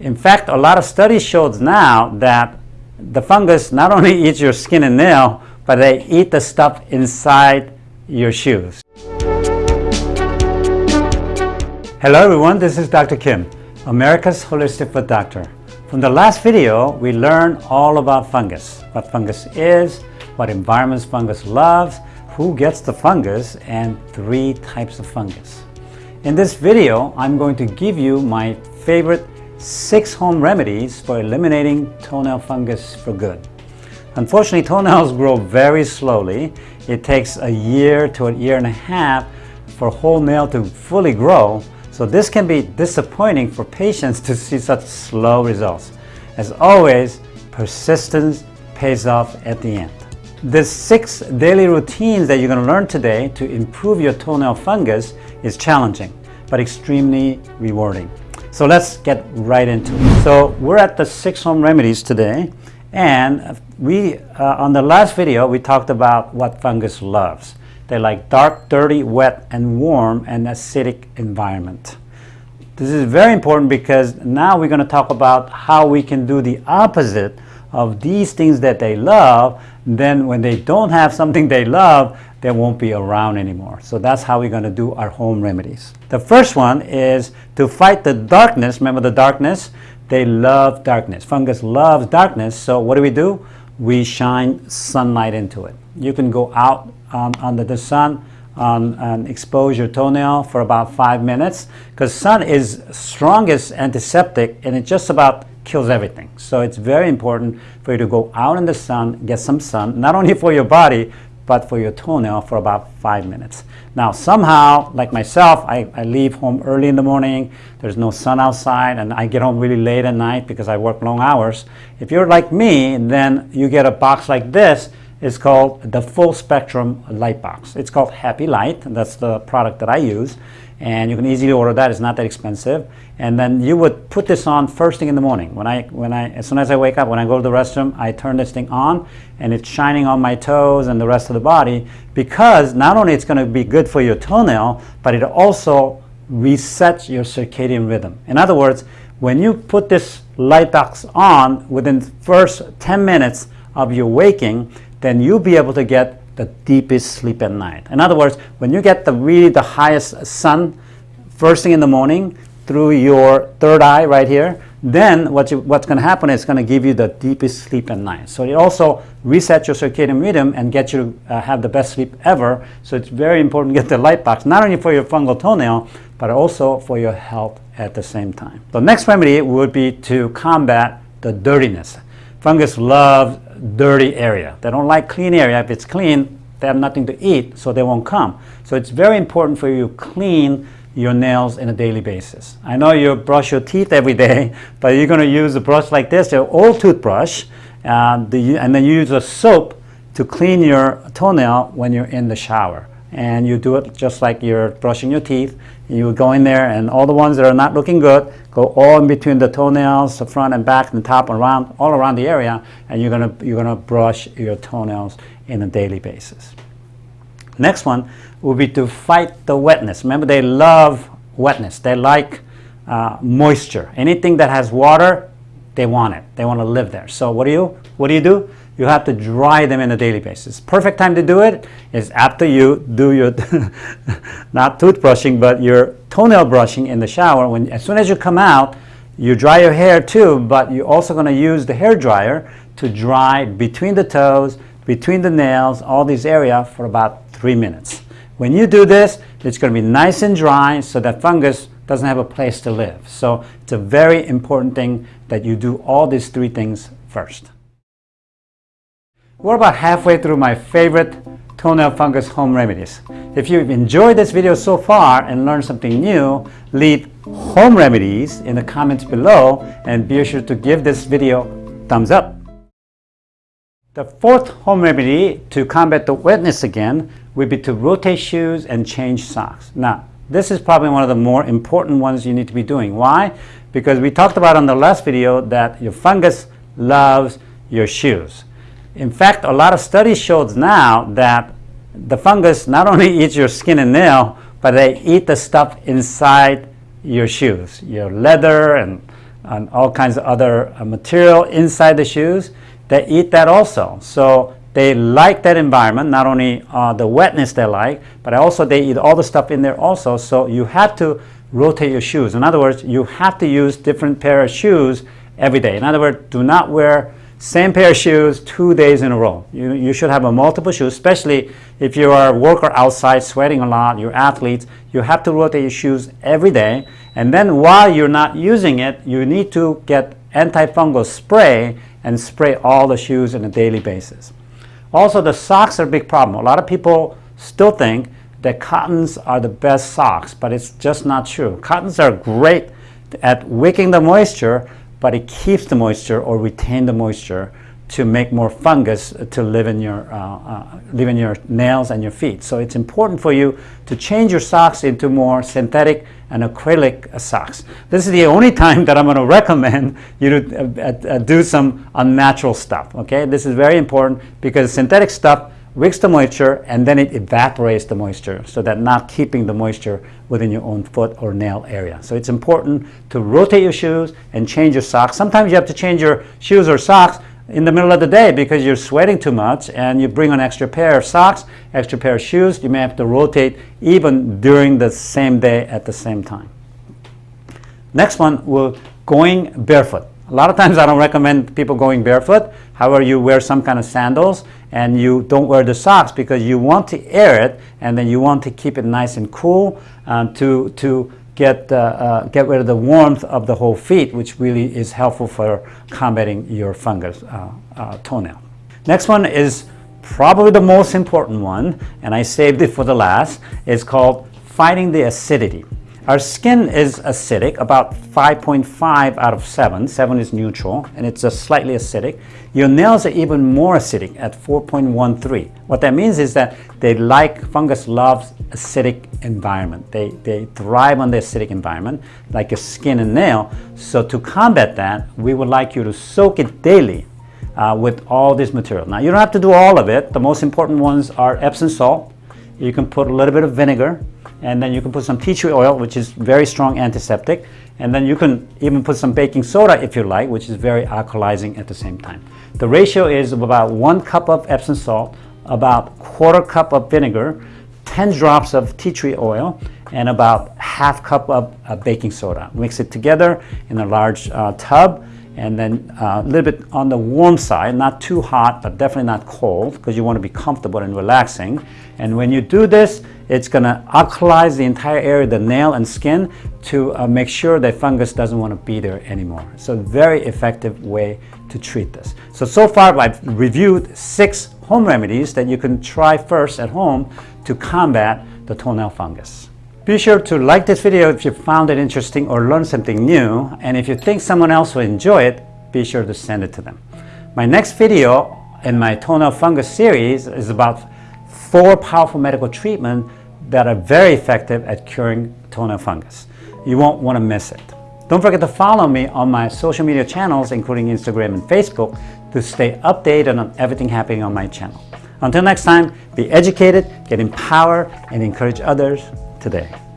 In fact, a lot of studies shows now that the fungus not only eats your skin and nail, but they eat the stuff inside your shoes. Hello everyone, this is Dr. Kim, America's Holistic Foot Doctor. From the last video, we learned all about fungus, what fungus is, what environments fungus loves, who gets the fungus, and three types of fungus. In this video, I'm going to give you my favorite six home remedies for eliminating toenail fungus for good. Unfortunately, toenails grow very slowly. It takes a year to a year and a half for a whole nail to fully grow. So this can be disappointing for patients to see such slow results. As always, persistence pays off at the end. The six daily routines that you're going to learn today to improve your toenail fungus is challenging, but extremely rewarding. So let's get right into it. So we're at the six home remedies today. And we, uh, on the last video, we talked about what fungus loves. They like dark, dirty, wet, and warm, and acidic environment. This is very important because now we're going to talk about how we can do the opposite of these things that they love. Then when they don't have something they love, they won't be around anymore. So that's how we're going to do our home remedies. The first one is to fight the darkness. Remember the darkness? They love darkness. Fungus loves darkness. So what do we do? We shine sunlight into it. You can go out um, under the sun um, and expose your toenail for about five minutes because sun is strongest antiseptic and it just about kills everything. So it's very important for you to go out in the sun, get some sun, not only for your body, but for your toenail for about five minutes. Now somehow, like myself, I, I leave home early in the morning, there's no sun outside, and I get home really late at night because I work long hours. If you're like me, then you get a box like this, it's called the full spectrum light box. It's called Happy Light, and that's the product that I use and you can easily order that. It's not that expensive. And then you would put this on first thing in the morning. When I, when I, as soon as I wake up, when I go to the restroom, I turn this thing on, and it's shining on my toes and the rest of the body because not only it's going to be good for your toenail, but it also resets your circadian rhythm. In other words, when you put this light box on within the first 10 minutes of your waking, then you'll be able to get the deepest sleep at night. In other words, when you get the really the highest sun first thing in the morning through your third eye right here, then what you, what's going to happen is going to give you the deepest sleep at night. So it also resets your circadian rhythm and gets you to uh, have the best sleep ever. So it's very important to get the light box, not only for your fungal toenail, but also for your health at the same time. The next remedy would be to combat the dirtiness. Fungus love dirty area. They don't like clean area. If it's clean, they have nothing to eat, so they won't come. So it's very important for you to clean your nails on a daily basis. I know you brush your teeth every day, but you're going to use a brush like this, your old toothbrush, uh, the, and then you use a soap to clean your toenail when you're in the shower and you do it just like you're brushing your teeth. You go in there and all the ones that are not looking good go all in between the toenails, the front and back and top and around, all around the area and you're gonna, you're gonna brush your toenails in a daily basis. Next one would be to fight the wetness. Remember they love wetness. They like uh, moisture. Anything that has water, they want it. They want to live there. So what do you, what do you do? You have to dry them on a daily basis. Perfect time to do it is after you do your, not toothbrushing, but your toenail brushing in the shower. When As soon as you come out, you dry your hair too, but you're also going to use the hair dryer to dry between the toes, between the nails, all these areas for about three minutes. When you do this, it's going to be nice and dry so that fungus doesn't have a place to live. So it's a very important thing that you do all these three things first. We're about halfway through my favorite toenail fungus home remedies. If you've enjoyed this video so far and learned something new, leave home remedies in the comments below and be sure to give this video thumbs up. The fourth home remedy to combat the wetness again would be to rotate shoes and change socks. Now, this is probably one of the more important ones you need to be doing. Why? Because we talked about on the last video that your fungus loves your shoes. In fact, a lot of studies shows now that the fungus not only eats your skin and nail, but they eat the stuff inside your shoes, your leather and and all kinds of other uh, material inside the shoes, they eat that also. So they like that environment, not only uh, the wetness they like, but also they eat all the stuff in there also. So you have to rotate your shoes. In other words, you have to use different pair of shoes every day. In other words, do not wear same pair of shoes two days in a row. You, you should have a multiple shoes, especially if you are a worker outside sweating a lot, you're athletes, you have to rotate your shoes every day. And then while you're not using it, you need to get antifungal spray and spray all the shoes on a daily basis. Also, the socks are a big problem. A lot of people still think that cottons are the best socks, but it's just not true. Cottons are great at wicking the moisture, but it keeps the moisture or retain the moisture to make more fungus to live in your uh, uh, live in your nails and your feet. So it's important for you to change your socks into more synthetic and acrylic uh, socks. This is the only time that I'm going to recommend you to uh, uh, do some unnatural stuff. Okay, this is very important because synthetic stuff wicks the moisture and then it evaporates the moisture so that not keeping the moisture within your own foot or nail area. So it's important to rotate your shoes and change your socks. Sometimes you have to change your shoes or socks in the middle of the day because you're sweating too much and you bring an extra pair of socks, extra pair of shoes. You may have to rotate even during the same day at the same time. Next one, we're going barefoot. A lot of times I don't recommend people going barefoot. However, you wear some kind of sandals and you don't wear the socks because you want to air it and then you want to keep it nice and cool um, to, to get, uh, uh, get rid of the warmth of the whole feet, which really is helpful for combating your fungus uh, uh, toenail. Next one is probably the most important one, and I saved it for the last. It's called fighting the acidity. Our skin is acidic, about 5.5 out of 7. 7 is neutral, and it's just slightly acidic. Your nails are even more acidic at 4.13. What that means is that they like, fungus loves acidic environment. They, they thrive on the acidic environment, like your skin and nail. So to combat that, we would like you to soak it daily uh, with all this material. Now, you don't have to do all of it. The most important ones are Epsom salt. You can put a little bit of vinegar, and then you can put some tea tree oil, which is very strong antiseptic, and then you can even put some baking soda if you like, which is very alkalizing at the same time. The ratio is about one cup of Epsom salt, about quarter cup of vinegar, 10 drops of tea tree oil, and about half cup of uh, baking soda. Mix it together in a large uh, tub, and then uh, a little bit on the warm side, not too hot, but definitely not cold, because you want to be comfortable and relaxing. And when you do this, it's going to alkalize the entire area, the nail and skin, to uh, make sure that fungus doesn't want to be there anymore. So very effective way to treat this. So, so far I've reviewed six home remedies that you can try first at home to combat the toenail fungus. Be sure to like this video if you found it interesting or learned something new. And if you think someone else will enjoy it, be sure to send it to them. My next video in my toenail fungus series is about four powerful medical treatments that are very effective at curing toenail fungus. You won't want to miss it. Don't forget to follow me on my social media channels, including Instagram and Facebook, to stay updated on everything happening on my channel. Until next time, be educated, get empowered, and encourage others today.